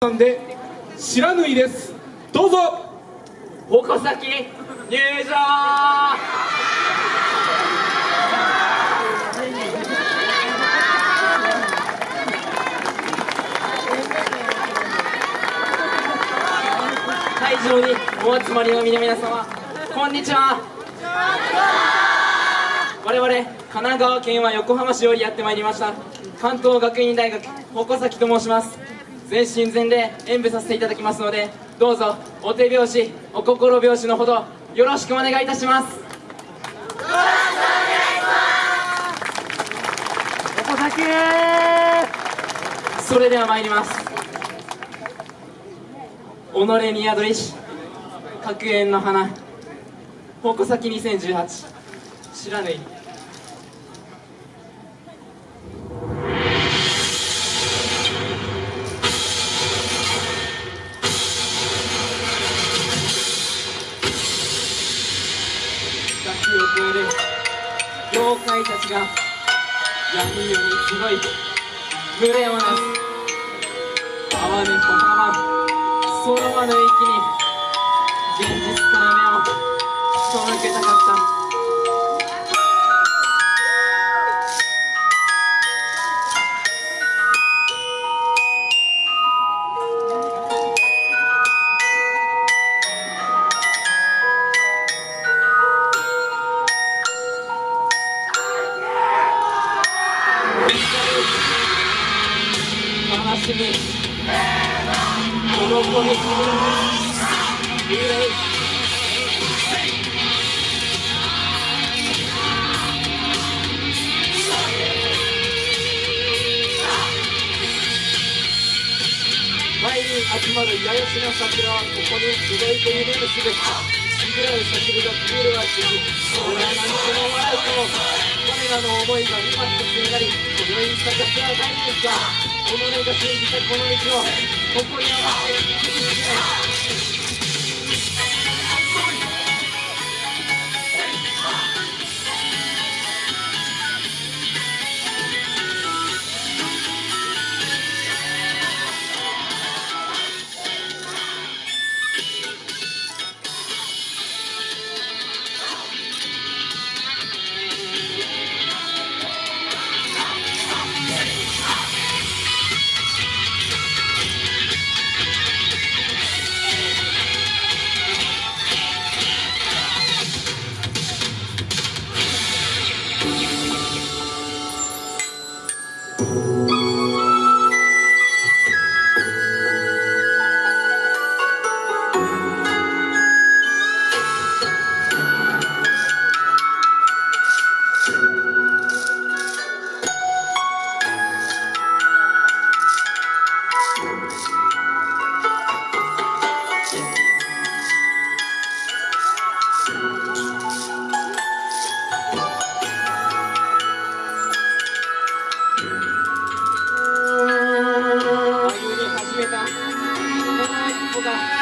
さんで知らぬいです。どうぞ。矛先入場。会場にお集まりの皆様こんにちは。我々神奈川県は横浜市よりやってまいりました。関東学院大学鉾崎と申します。全身全霊演舞させていただきますのでどうぞお手拍子お心拍子のほどよろしくお願いいたします。矛先それでは参ります。己に宿りし角縁の花矛先2018知らぬいを超える妖怪たちが闇夜に集い群れをなす。哀れと浜その場の息に現実から目を背けたかった。しみ喜び憂い前に集まる八重の桜はここに集いと夢るすべしぐらう叫びが消えるはし俺は何とも笑うと我らの思いが今一つになり今宵咲かせは大ですが己が信じたこの道を誇り合わせ生きていきた。いの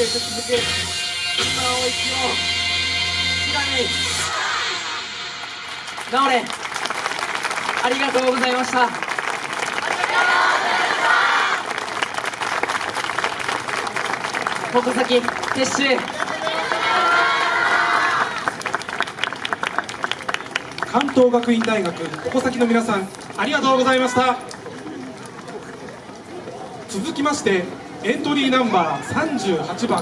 へと続く今青い木を知らぬ直れありがとうございました。矛先撤収。関東学院大学矛先の皆さんありがとうございました。続きましてエントリーナンバー38番